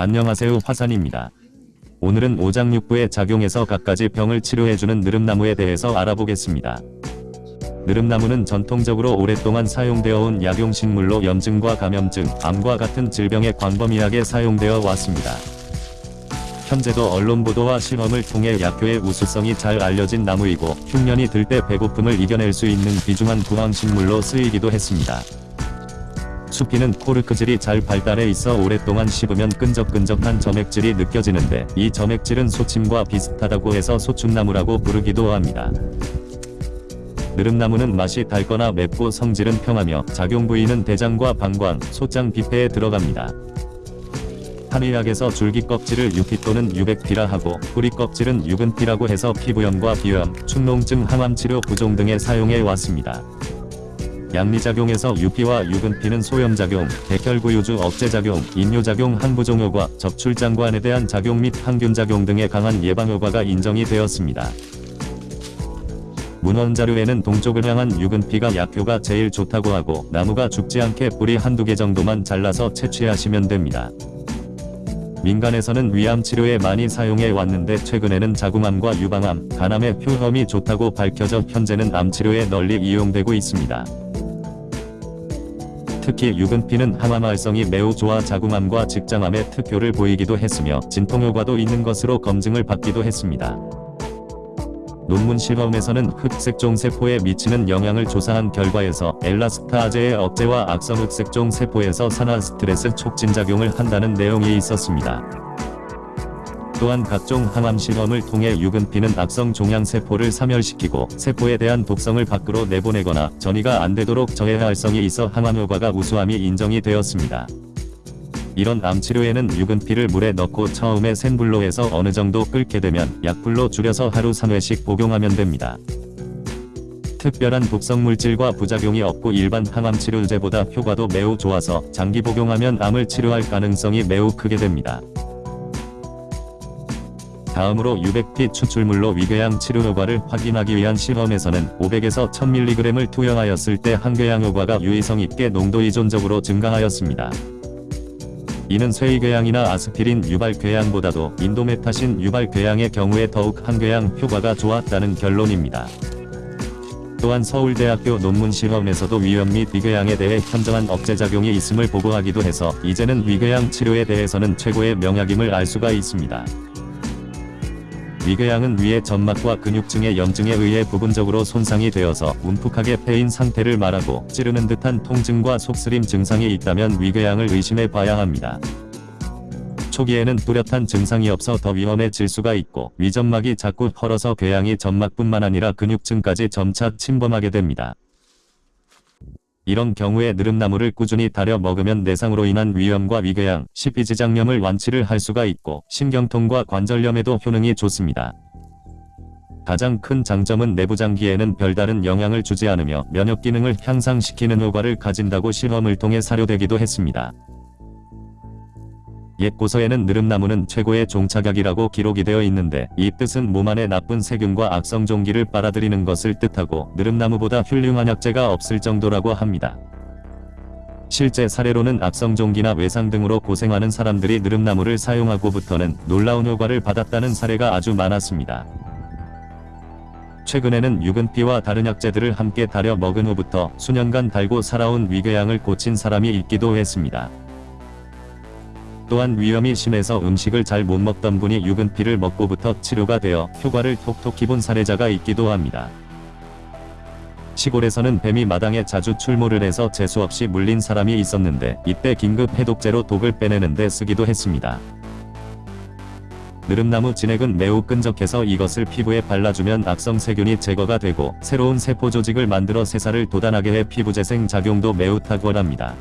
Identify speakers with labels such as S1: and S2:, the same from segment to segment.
S1: 안녕하세요 화산입니다. 오늘은 오장육부의 작용에서 갖가지 병을 치료해주는 느릅나무에 대해서 알아보겠습니다. 느릅나무는 전통적으로 오랫동안 사용되어 온 약용식물로 염증과 감염증, 암과 같은 질병에 광범위하게 사용되어 왔습니다. 현재도 언론 보도와 실험을 통해 약효의 우수성이 잘 알려진 나무이고 흉년이 들 때 배고픔을 이겨낼 수 있는 귀중한 구황식물로 쓰이기도 했습니다. 수피는 코르크질이 잘 발달해 있어 오랫동안 씹으면 끈적끈적한 점액질이 느껴지는데 이 점액질은 소침과 비슷하다고 해서 소춘나무라고 부르기도 합니다. 느릅나무는 맛이 달거나 맵고 성질은 평하며 작용 부위는 대장과 방광, 소장 비폐에 들어갑니다. 한의학에서 줄기 껍질을 유피 또는 유백피라 하고 뿌리 껍질은 유근피라고 해서 피부염과 비염, 축농증, 항암치료 부종 등에 사용해 왔습니다. 양리작용에서 유피와 유근피는 소염작용, 백혈구유주 억제작용, 인뇨작용 항부종효과 접출장관에 대한 작용 및 항균작용 등의 강한 예방효과가 인정이 되었습니다. 문헌자료에는 동쪽을 향한 유근피가 약효가 제일 좋다고 하고 나무가 죽지 않게 뿌리 한두 개 정도만 잘라서 채취하시면 됩니다. 민간에서는 위암 치료에 많이 사용해 왔는데 최근에는 자궁암과 유방암, 간암의 효험이 좋다고 밝혀져 현재는 암 치료에 널리 이용되고 있습니다. 특히 유근피는 항암 활성이 매우 좋아 자궁암과 직장암에 특효를 보이기도 했으며 진통효과도 있는 것으로 검증을 받기도 했습니다. 논문 실험에서는 흑색종 세포에 미치는 영향을 조사한 결과에서 엘라스타아제의 억제와 악성 흑색종 세포에서 산화 스트레스 촉진 작용을 한다는 내용이 있었습니다. 또한 각종 항암 실험을 통해 유근피는 악성 종양세포를 사멸시키고 세포에 대한 독성을 밖으로 내보내거나 전이가 안되도록 저해 활성이 있어 항암 효과가 우수함이 인정이 되었습니다. 이런 암치료에는 유근피를 물에 넣고 처음에 센 불로 해서 어느 정도 끓게 되면 약불로 줄여서 하루 3회씩 복용하면 됩니다. 특별한 독성 물질과 부작용이 없고 일반 항암 치료제보다 효과도 매우 좋아서 장기 복용하면 암을 치료할 가능성이 매우 크게 됩니다. 다음으로 유백피 추출물로 위궤양 치료 효과를 확인하기 위한 실험에서는 500에서 1000mg을 투여하였을 때 항궤양 효과가 유의성 있게 농도 이존적으로 증가하였습니다. 이는 쇠이궤양이나 아스피린 유발궤양보다도 인도메타신 유발궤양의 경우에 더욱 항궤양 효과가 좋았다는 결론입니다. 또한 서울대학교 논문 실험에서도 위염 및 위궤양에 대해 현저한 억제작용이 있음을 보고하기도 해서 이제는 위궤양 치료에 대해서는 최고의 명약임을 알 수가 있습니다. 위궤양은 위의 점막과 근육층의 염증에 의해 부분적으로 손상이 되어서 움푹하게 패인 상태를 말하고 찌르는 듯한 통증과 속쓰림 증상이 있다면 위궤양을 의심해 봐야 합니다. 초기에는 뚜렷한 증상이 없어 더 위험해질 수가 있고 위점막이 자꾸 헐어서 궤양이 점막뿐만 아니라 근육층까지 점차 침범하게 됩니다. 이런 경우에 느릅나무를 꾸준히 달여 먹으면 내상으로 인한 위염과 위궤양, 식이지장염을 완치를 할 수가 있고 신경통과 관절염에도 효능이 좋습니다. 가장 큰 장점은 내부장기에는 별다른 영향을 주지 않으며 면역 기능을 향상시키는 효과를 가진다고 실험을 통해 사료되기도 했습니다. 옛 고서에는 느릅나무는 최고의 종착약이라고 기록이 되어 있는데 이 뜻은 몸 안에 나쁜 세균과 악성 종기를 빨아들이는 것을 뜻하고 느릅나무보다 훌륭한 약재가 없을 정도라고 합니다. 실제 사례로는 악성 종기나 외상 등으로 고생하는 사람들이 느릅나무를 사용하고부터는 놀라운 효과를 받았다는 사례가 아주 많았습니다. 최근에는 유근피와 다른 약재들을 함께 달여 먹은 후부터 수년간 달고 살아온 위궤양을 고친 사람이 있기도 했습니다. 또한 위염이 심해서 음식을 잘 못 먹던 분이 유근피를 먹고부터 치료가 되어 효과를 톡톡히 본 사례자가 있기도 합니다. 시골에서는 뱀이 마당에 자주 출몰을 해서 재수없이 물린 사람이 있었는데 이때 긴급 해독제로 독을 빼내는 데 쓰기도 했습니다. 느릅나무 진액은 매우 끈적해서 이것을 피부에 발라주면 악성 세균이 제거가 되고 새로운 세포 조직을 만들어 새살을 돋아나게 해 피부 재생 작용도 매우 탁월합니다.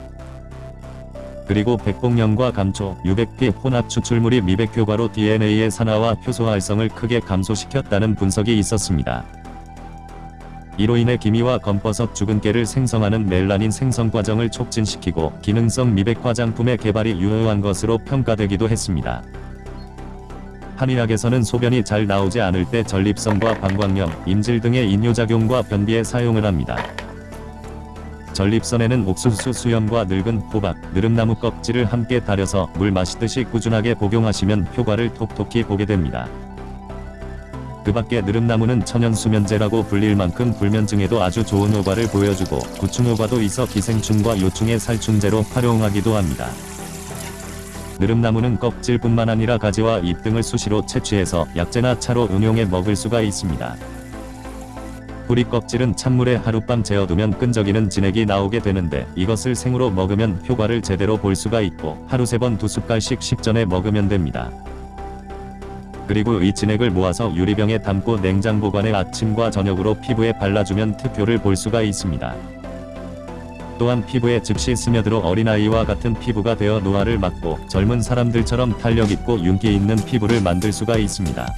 S1: 그리고 백봉령과 감초, 유백피 혼합 추출물이 미백 효과로 DNA의 산화와 효소 활성을 크게 감소시켰다는 분석이 있었습니다. 이로 인해 기미와 검버섯 죽은깨를 생성하는 멜라닌 생성 과정을 촉진시키고 기능성 미백 화장품의 개발이 유효한 것으로 평가되기도 했습니다. 한의학에서는 소변이 잘 나오지 않을 때 전립선과 방광염, 임질 등의 인뇨작용과 변비에 사용을 합니다. 전립선에는 옥수수 수염과 늙은 호박, 느릅나무 껍질을 함께 달여서 물 마시듯이 꾸준하게 복용하시면 효과를 톡톡히 보게 됩니다. 그 밖에 느릅나무는 천연수면제라고 불릴 만큼 불면증에도 아주 좋은 효과를 보여주고 구충 효과도 있어 기생충과 요충의 살충제로 활용하기도 합니다. 느릅나무는 껍질뿐만 아니라 가지와 잎 등을 수시로 채취해서 약재나 차로 응용해 먹을 수가 있습니다. 뿌리 껍질은 찬물에 하룻밤 재워두면 끈적이는 진액이 나오게 되는데 이것을 생으로 먹으면 효과를 제대로 볼 수가 있고 하루 세 번 두 숟갈씩 식전에 먹으면 됩니다. 그리고 이 진액을 모아서 유리병에 담고 냉장 보관해 아침과 저녁으로 피부에 발라주면 특효를 볼 수가 있습니다. 또한 피부에 즉시 스며들어 어린아이와 같은 피부가 되어 노화를 막고 젊은 사람들처럼 탄력 있고 윤기 있는 피부를 만들 수가 있습니다.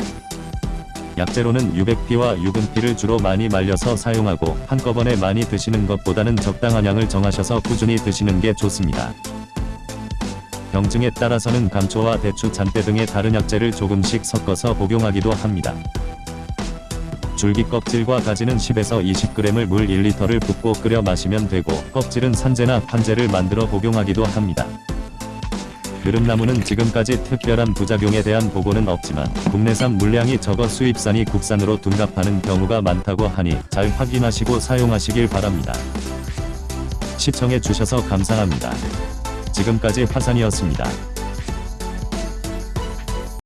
S1: 약재로는 유백피와 유근피를 주로 많이 말려서 사용하고 한꺼번에 많이 드시는 것보다는 적당한 양을 정하셔서 꾸준히 드시는 게 좋습니다. 병증에 따라서는 감초와 대추, 잔대 등의 다른 약재를 조금씩 섞어서 복용하기도 합니다. 줄기 껍질과 가지는 10에서 20g을 물 1리터를 붓고 끓여 마시면 되고 껍질은 산재나 판재를 만들어 복용하기도 합니다. 느릅나무는 지금까지 특별한 부작용에 대한 보고는 없지만 국내산 물량이 적어 수입산이 국산으로 둔갑하는 경우가 많다고 하니 잘 확인하시고 사용하시길 바랍니다. 시청해 주셔서 감사합니다. 지금까지 화산이었습니다.